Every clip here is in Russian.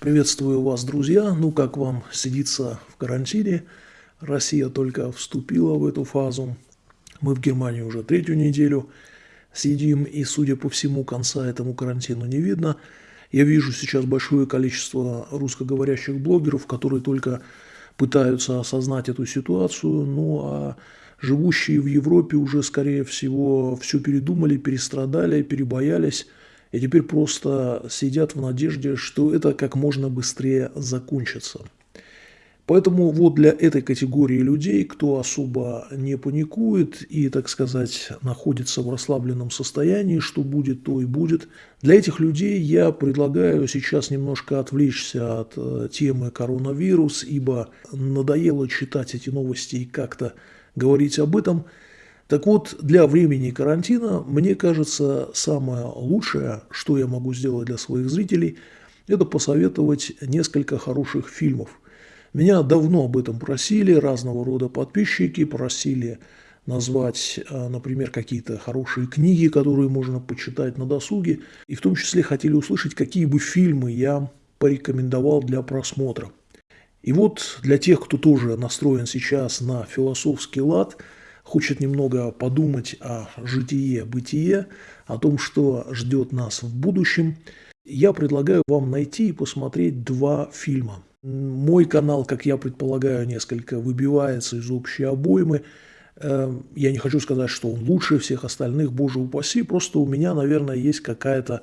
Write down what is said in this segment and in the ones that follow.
Приветствую вас, друзья. Ну, как вам сидится в карантине? Россия только вступила в эту фазу. Мы в Германии уже третью неделю сидим, и, судя по всему, конца этому карантину не видно. Я вижу сейчас большое количество русскоговорящих блогеров, которые только пытаются осознать эту ситуацию, ну а живущие в Европе уже, скорее всего, все передумали, перестрадали, перебоялись – и теперь просто сидят в надежде, что это как можно быстрее закончится. Поэтому вот для этой категории людей, кто особо не паникует и, так сказать, находится в расслабленном состоянии, что будет, то и будет, для этих людей я предлагаю сейчас немножко отвлечься от э, темы коронавирус, ибо надоело читать эти новости и как-то говорить об этом – так вот, для времени карантина, мне кажется, самое лучшее, что я могу сделать для своих зрителей, это посоветовать несколько хороших фильмов. Меня давно об этом просили, разного рода подписчики просили назвать, а, например, какие-то хорошие книги, которые можно почитать на досуге, и в том числе хотели услышать, какие бы фильмы я порекомендовал для просмотра. И вот для тех, кто тоже настроен сейчас на философский лад – хочет немного подумать о житие, бытие, о том, что ждет нас в будущем, я предлагаю вам найти и посмотреть два фильма. Мой канал, как я предполагаю, несколько выбивается из общей обоймы. Эм, я не хочу сказать, что он лучше всех остальных, боже упаси, просто у меня, наверное, есть какая-то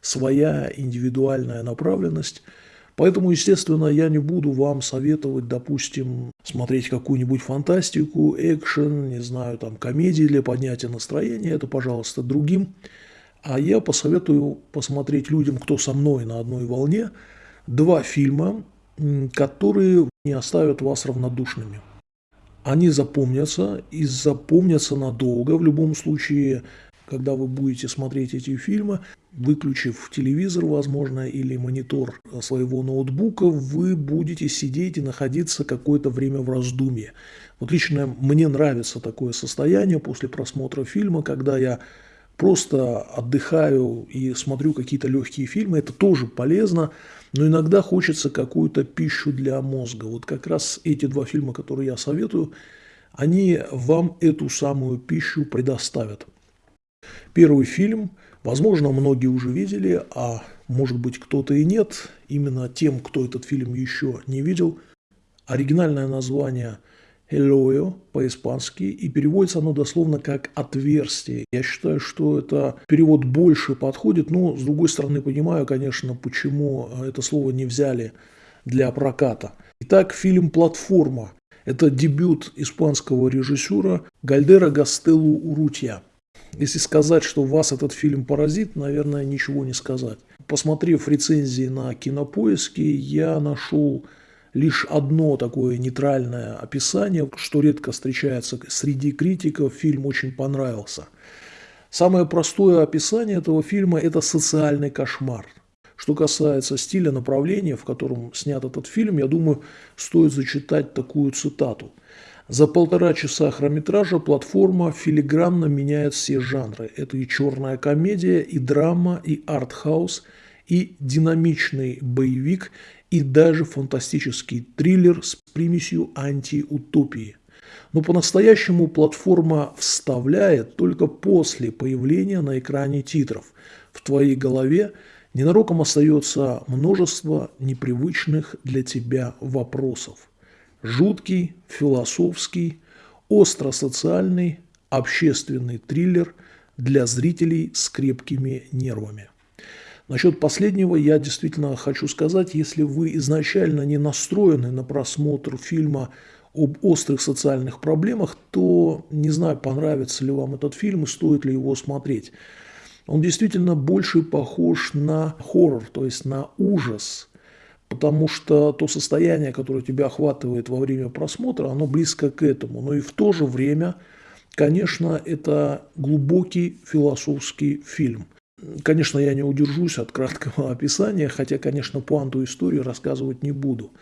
своя индивидуальная направленность – Поэтому, естественно, я не буду вам советовать, допустим, смотреть какую-нибудь фантастику, экшен, не знаю, там, комедии для поднятия настроения. Это, пожалуйста, другим. А я посоветую посмотреть людям, кто со мной на одной волне, два фильма, которые не оставят вас равнодушными. Они запомнятся и запомнятся надолго. В любом случае, когда вы будете смотреть эти фильмы, выключив телевизор, возможно, или монитор своего ноутбука, вы будете сидеть и находиться какое-то время в раздумье. Вот лично мне нравится такое состояние после просмотра фильма, когда я просто отдыхаю и смотрю какие-то легкие фильмы. Это тоже полезно, но иногда хочется какую-то пищу для мозга. Вот как раз эти два фильма, которые я советую, они вам эту самую пищу предоставят. Первый фильм, возможно, многие уже видели, а может быть кто-то и нет. Именно тем, кто этот фильм еще не видел. Оригинальное название «Элоё» по-испански, и переводится оно дословно как «отверстие». Я считаю, что это перевод больше подходит, но, с другой стороны, понимаю, конечно, почему это слово не взяли для проката. Итак, фильм «Платформа». Это дебют испанского режиссера Гальдера Гастеллу Урутья. Если сказать, что вас этот фильм поразит, наверное, ничего не сказать. Посмотрев рецензии на кинопоиске, я нашел лишь одно такое нейтральное описание, что редко встречается среди критиков, фильм очень понравился. Самое простое описание этого фильма – это социальный кошмар. Что касается стиля направления, в котором снят этот фильм, я думаю, стоит зачитать такую цитату – за полтора часа хронометража платформа филигранно меняет все жанры. Это и черная комедия, и драма, и артхаус, и динамичный боевик, и даже фантастический триллер с примесью антиутопии. Но по-настоящему платформа вставляет только после появления на экране титров. В твоей голове ненароком остается множество непривычных для тебя вопросов жуткий, философский, остро-социальный, общественный триллер для зрителей с крепкими нервами. Насчет последнего я действительно хочу сказать, если вы изначально не настроены на просмотр фильма об острых социальных проблемах, то не знаю, понравится ли вам этот фильм и стоит ли его смотреть. Он действительно больше похож на хоррор, то есть на ужас – потому что то состояние, которое тебя охватывает во время просмотра, оно близко к этому. Но и в то же время, конечно, это глубокий философский фильм. Конечно, я не удержусь от краткого описания, хотя, конечно, пуанту истории рассказывать не буду.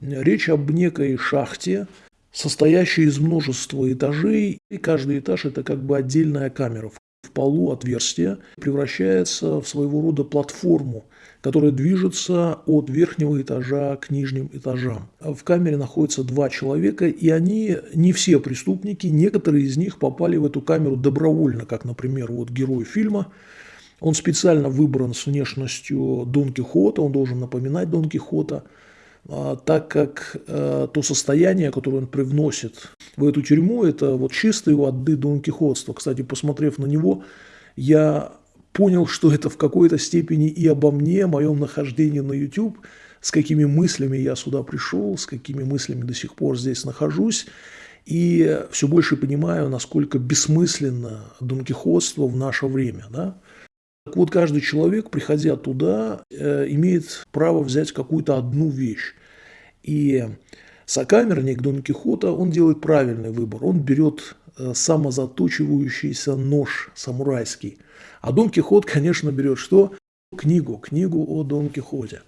Речь об некой шахте, состоящей из множества этажей, и каждый этаж – это как бы отдельная камера. В полу отверстие превращается в своего рода платформу – которая движется от верхнего этажа к нижним этажам. В камере находятся два человека, и они не все преступники, некоторые из них попали в эту камеру добровольно, как, например, вот герой фильма. Он специально выбран с внешностью Дон Кихота, он должен напоминать Дон Кихота, а, так как э, то состояние, которое он привносит в эту тюрьму, это вот чистые воды Дон Кихотства. Кстати, посмотрев на него, я понял, что это в какой-то степени и обо мне, моем нахождении на YouTube, с какими мыслями я сюда пришел, с какими мыслями до сих пор здесь нахожусь. И все больше понимаю, насколько бессмысленно донкихотство в наше время. Да? Так вот, каждый человек, приходя туда, э, имеет право взять какую-то одну вещь. И сокамерник Дон Кихота, он делает правильный выбор. Он берет э, самозаточивающийся нож самурайский – а Дон Кихот, конечно, берет что? Книгу, книгу о Дон Кихоте.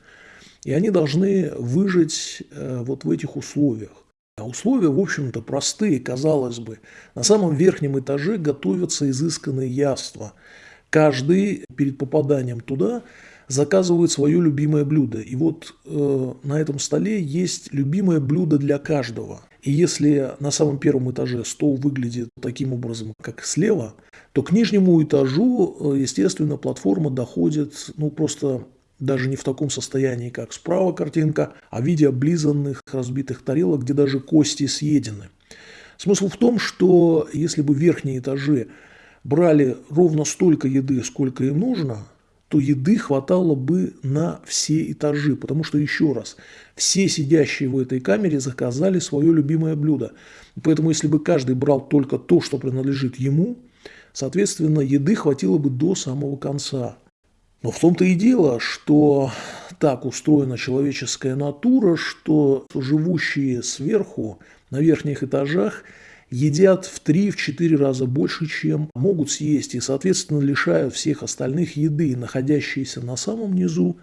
И они должны выжить э, вот в этих условиях. А условия, в общем-то, простые, казалось бы. На самом верхнем этаже готовятся изысканные яства. Каждый перед попаданием туда заказывает свое любимое блюдо. И вот э, на этом столе есть любимое блюдо для каждого. И если на самом первом этаже стол выглядит таким образом, как слева, то к нижнему этажу, э, естественно, платформа доходит, ну, просто даже не в таком состоянии, как справа картинка, а в виде облизанных разбитых тарелок, где даже кости съедены. Смысл в том, что если бы верхние этажи брали ровно столько еды, сколько им нужно, то еды хватало бы на все этажи, потому что, еще раз, все сидящие в этой камере заказали свое любимое блюдо. Поэтому, если бы каждый брал только то, что принадлежит ему, соответственно, еды хватило бы до самого конца. Но в том-то и дело, что так устроена человеческая натура, что живущие сверху, на верхних этажах – едят в 3-4 раза больше, чем могут съесть, и, соответственно, лишают всех остальных еды, находящиеся на самом низу,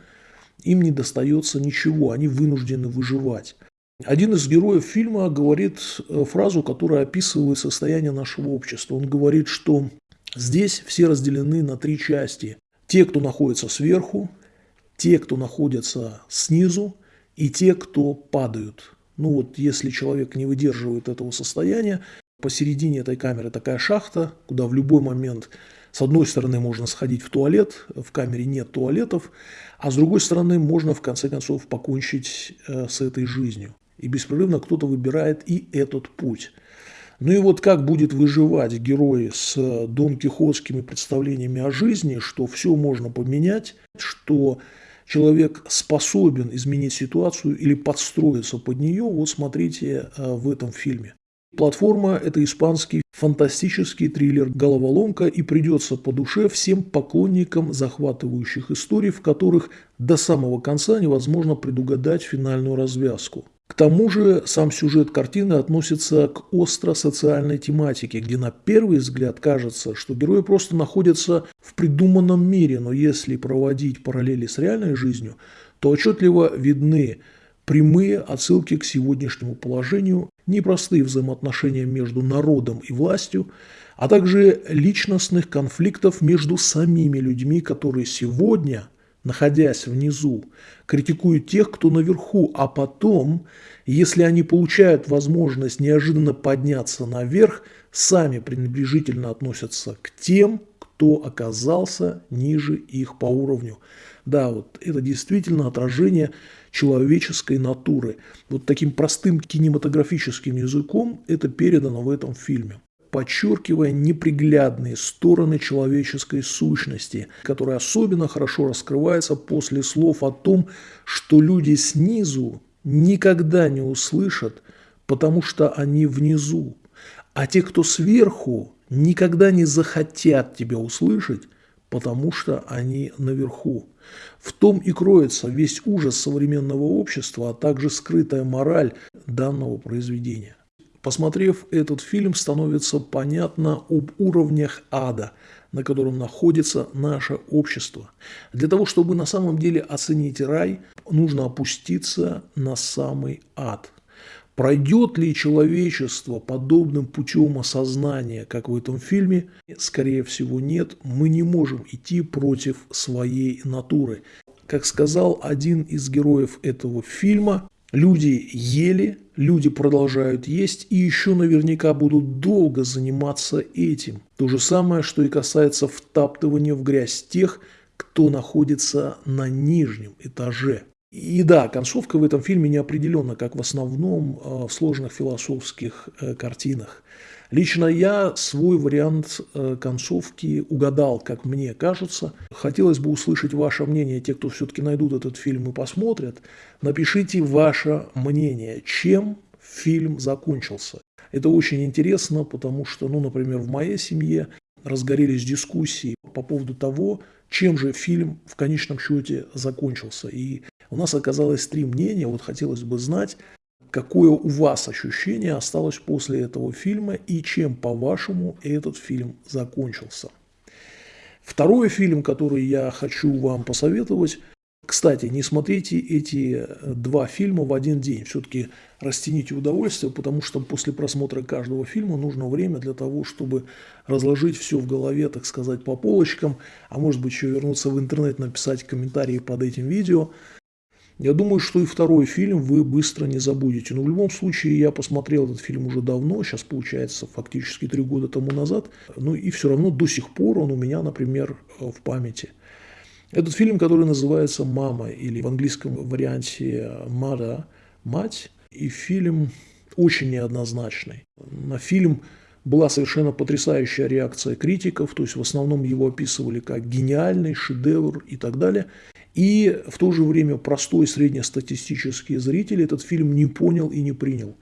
им не достается ничего, они вынуждены выживать. Один из героев фильма говорит э, фразу, которая описывает состояние нашего общества. Он говорит, что здесь все разделены на три части. Те, кто находится сверху, те, кто находится снизу, и те, кто падают. Ну вот, если человек не выдерживает этого состояния, посередине этой камеры такая шахта, куда в любой момент с одной стороны можно сходить в туалет, в камере нет туалетов, а с другой стороны можно в конце концов покончить э, с этой жизнью. И беспрерывно кто-то выбирает и этот путь. Ну и вот как будет выживать герой с дон кихотскими представлениями о жизни, что все можно поменять, что человек способен изменить ситуацию или подстроиться под нее, вот смотрите э, в этом фильме. Платформа – это испанский фантастический триллер «Головоломка» и придется по душе всем поклонникам захватывающих историй, в которых до самого конца невозможно предугадать финальную развязку. К тому же сам сюжет картины относится к остро-социальной тематике, где на первый взгляд кажется, что герои просто находятся в придуманном мире, но если проводить параллели с реальной жизнью, то отчетливо видны прямые отсылки к сегодняшнему положению, непростые взаимоотношения между народом и властью, а также личностных конфликтов между самими людьми, которые сегодня – находясь внизу, критикуют тех, кто наверху, а потом, если они получают возможность неожиданно подняться наверх, сами пренебрежительно относятся к тем, кто оказался ниже их по уровню. Да, вот это действительно отражение человеческой натуры. Вот таким простым кинематографическим языком это передано в этом фильме подчеркивая неприглядные стороны человеческой сущности, которая особенно хорошо раскрывается после слов о том, что люди снизу никогда не услышат, потому что они внизу, а те, кто сверху, никогда не захотят тебя услышать, потому что они наверху. В том и кроется весь ужас современного общества, а также скрытая мораль данного произведения. Посмотрев этот фильм, становится понятно об уровнях ада, на котором находится наше общество. Для того, чтобы на самом деле оценить рай, нужно опуститься на самый ад. Пройдет ли человечество подобным путем осознания, как в этом фильме? Скорее всего, нет. Мы не можем идти против своей натуры. Как сказал один из героев этого фильма, люди ели, люди продолжают есть и еще наверняка будут долго заниматься этим. То же самое, что и касается втаптывания в грязь тех, кто находится на нижнем этаже. И да, концовка в этом фильме не определена, как в основном э, в сложных философских э, картинах. Лично я свой вариант э, концовки угадал, как мне кажется. Хотелось бы услышать ваше мнение, те, кто все-таки найдут этот фильм и посмотрят. Напишите ваше мнение, чем фильм закончился. Это очень интересно, потому что, ну, например, в моей семье разгорелись дискуссии по поводу того, чем же фильм в конечном счете закончился. И у нас оказалось три мнения, вот хотелось бы знать, какое у вас ощущение осталось после этого фильма и чем, по-вашему, этот фильм закончился. Второй фильм, который я хочу вам посоветовать, кстати, не смотрите эти два фильма в один день, все-таки растяните удовольствие, потому что после просмотра каждого фильма нужно время для того, чтобы разложить все в голове, так сказать, по полочкам, а может быть еще вернуться в интернет, написать комментарии под этим видео – я думаю, что и второй фильм вы быстро не забудете. Но в любом случае я посмотрел этот фильм уже давно, сейчас получается фактически три года тому назад. Ну и все равно до сих пор он у меня, например, в памяти. Этот фильм, который называется «Мама» или в английском варианте «Мада» – «Мать». И фильм очень неоднозначный. На фильм была совершенно потрясающая реакция критиков, то есть в основном его описывали как гениальный шедевр и так далее. И в то же время простой среднестатистический зритель этот фильм не понял и не принял.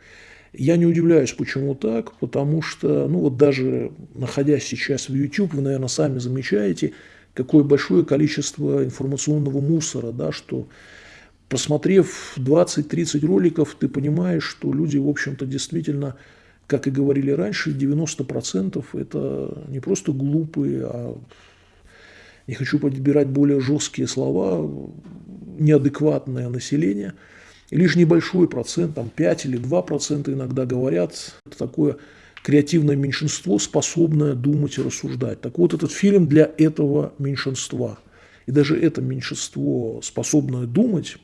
Я не удивляюсь, почему так, потому что, ну вот даже находясь сейчас в YouTube, вы, наверное, сами замечаете, какое большое количество информационного мусора, да, что просмотрев 20-30 роликов, ты понимаешь, что люди, в общем-то, действительно, как и говорили раньше, 90% это не просто глупые, а не хочу подбирать более жесткие слова, неадекватное население. И лишь небольшой процент, там 5 или 2 процента иногда говорят, это такое креативное меньшинство, способное думать и рассуждать. Так вот, этот фильм для этого меньшинства. И даже это меньшинство, способное думать,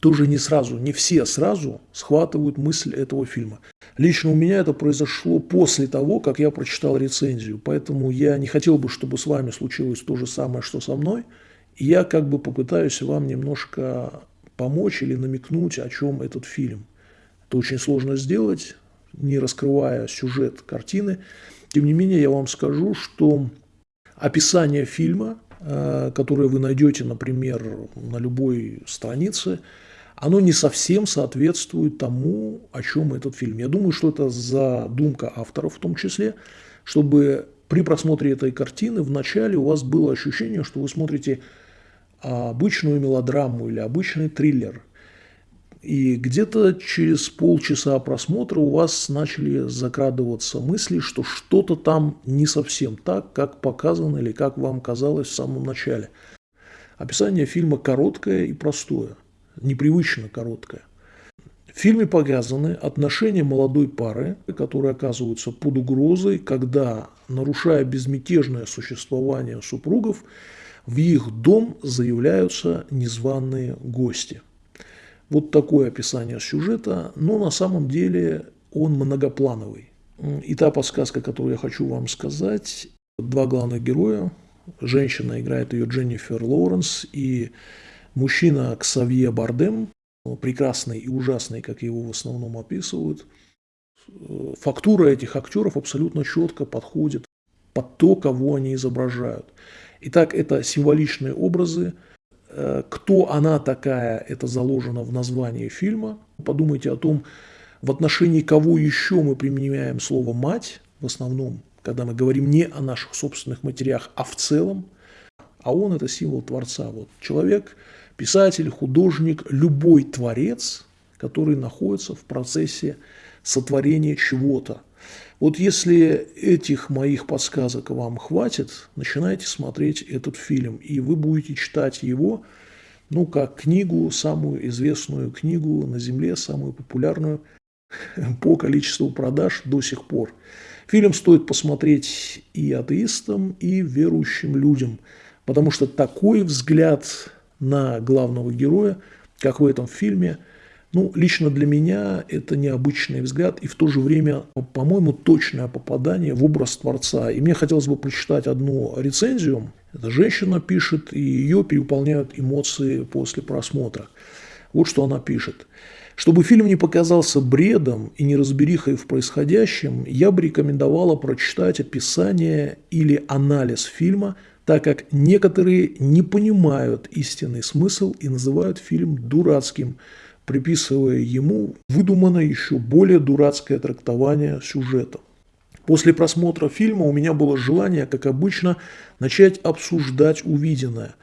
тоже не сразу, не все сразу схватывают мысль этого фильма. Лично у меня это произошло после того, как я прочитал рецензию, поэтому я не хотел бы, чтобы с вами случилось то же самое, что со мной. И я как бы попытаюсь вам немножко помочь или намекнуть, о чем этот фильм. Это очень сложно сделать, не раскрывая сюжет картины. Тем не менее, я вам скажу, что описание фильма, э, которое вы найдете, например, на любой странице, оно не совсем соответствует тому, о чем этот фильм. Я думаю, что это задумка авторов в том числе, чтобы при просмотре этой картины вначале у вас было ощущение, что вы смотрите обычную мелодраму или обычный триллер. И где-то через полчаса просмотра у вас начали закрадываться мысли, что что-то там не совсем так, как показано или как вам казалось в самом начале. Описание фильма короткое и простое – непривычно короткая. В фильме показаны отношения молодой пары, которые оказываются под угрозой, когда, нарушая безмятежное существование супругов, в их дом заявляются незваные гости. Вот такое описание сюжета, но на самом деле он многоплановый. И та подсказка, которую я хочу вам сказать, два главных героя, женщина играет ее Дженнифер Лоуренс и Мужчина Ксавье Бардем, прекрасный и ужасный, как его в основном описывают, фактура этих актеров абсолютно четко подходит под то, кого они изображают. Итак, это символичные образы. Э, кто она такая, это заложено в названии фильма. Подумайте о том, в отношении кого еще мы применяем слово «мать», в основном, когда мы говорим не о наших собственных матерях, а в целом. А он – это символ Творца. Вот человек – писатель, художник, любой творец, который находится в процессе сотворения чего-то. Вот если этих моих подсказок вам хватит, начинайте смотреть этот фильм, и вы будете читать его, ну, как книгу, самую известную книгу на Земле, самую популярную по количеству продаж до сих пор. Фильм стоит посмотреть и атеистам, и верующим людям, потому что такой взгляд на главного героя, как в этом фильме. Ну, лично для меня это необычный взгляд и в то же время, по-моему, точное попадание в образ Творца. И мне хотелось бы прочитать одну рецензию. Эта женщина пишет, и ее переполняют эмоции после просмотра. Вот что она пишет. Чтобы фильм не показался бредом и неразберихой в происходящем, я бы рекомендовала прочитать описание или анализ фильма, так как некоторые не понимают истинный смысл и называют фильм дурацким, приписывая ему выдуманное еще более дурацкое трактование сюжета. После просмотра фильма у меня было желание, как обычно, начать обсуждать увиденное.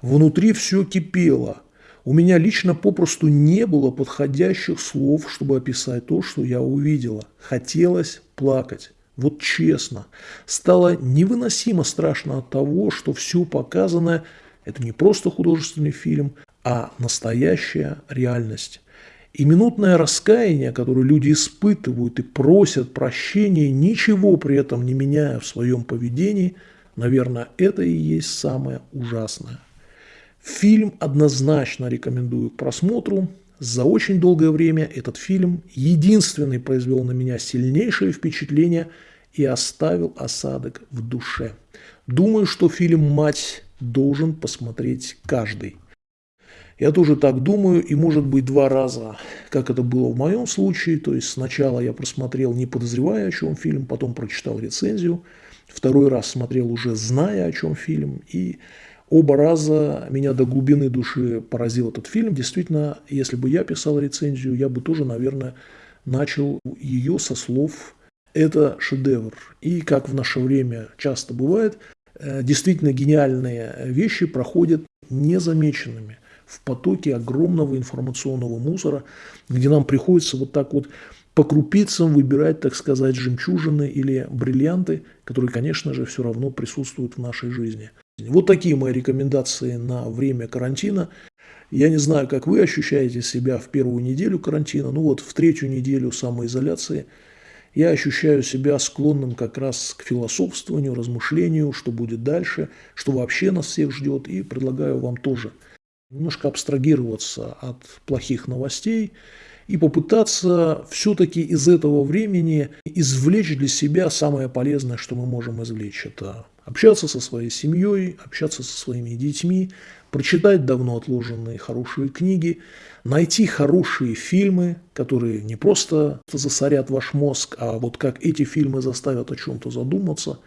Внутри все кипело – у меня лично попросту не было подходящих слов, чтобы описать то, что я увидела. Хотелось плакать. Вот честно. Стало невыносимо страшно от того, что все показанное – это не просто художественный фильм, а настоящая реальность. И минутное раскаяние, которое люди испытывают и просят прощения, ничего при этом не меняя в своем поведении, наверное, это и есть самое ужасное. Фильм однозначно рекомендую к просмотру. За очень долгое время этот фильм единственный произвел на меня сильнейшее впечатление и оставил осадок в душе. Думаю, что фильм «Мать» должен посмотреть каждый. Я тоже так думаю, и может быть два раза, как это было в моем случае. То есть сначала я просмотрел, не подозревая, о чем фильм, потом прочитал рецензию. Второй раз смотрел уже зная, о чем фильм. И Оба раза меня до глубины души поразил этот фильм. Действительно, если бы я писал рецензию, я бы тоже, наверное, начал ее со слов «это шедевр». И, как в наше время часто бывает, э, действительно гениальные вещи проходят незамеченными в потоке огромного информационного мусора, где нам приходится вот так вот по крупицам выбирать, так сказать, жемчужины или бриллианты, которые, конечно же, все равно присутствуют в нашей жизни. Вот такие мои рекомендации на время карантина. Я не знаю, как вы ощущаете себя в первую неделю карантина, ну вот в третью неделю самоизоляции я ощущаю себя склонным как раз к философствованию, размышлению, что будет дальше, что вообще нас всех ждет, и предлагаю вам тоже немножко абстрагироваться от плохих новостей и попытаться все-таки из этого времени извлечь для себя самое полезное, что мы можем извлечь. Это общаться со своей семьей, общаться со своими детьми, прочитать давно отложенные хорошие книги, найти хорошие фильмы, которые не просто засорят ваш мозг, а вот как эти фильмы заставят о чем-то задуматься,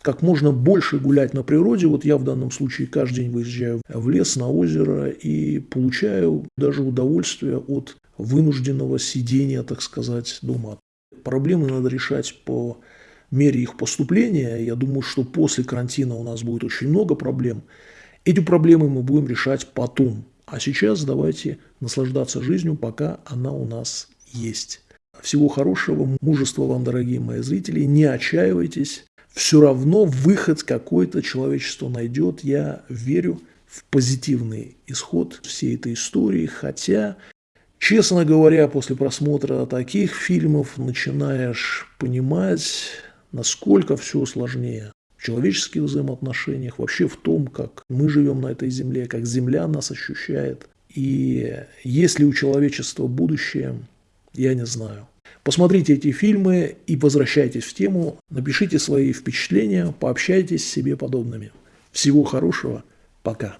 как можно больше гулять на природе. Вот я в данном случае каждый день выезжаю в лес, на озеро и получаю даже удовольствие от вынужденного сидения, так сказать, дома. Проблемы надо решать по мере их поступления. Я думаю, что после карантина у нас будет очень много проблем. Эти проблемы мы будем решать потом. А сейчас давайте наслаждаться жизнью, пока она у нас есть. Всего хорошего, мужества вам, дорогие мои зрители. Не отчаивайтесь. Все равно выход какой-то человечество найдет. Я верю в позитивный исход всей этой истории. Хотя, честно говоря, после просмотра таких фильмов начинаешь понимать, насколько все сложнее в человеческих взаимоотношениях, вообще в том, как мы живем на этой земле, как земля нас ощущает. И есть ли у человечества будущее, я не знаю. Посмотрите эти фильмы и возвращайтесь в тему, напишите свои впечатления, пообщайтесь с себе подобными. Всего хорошего, пока.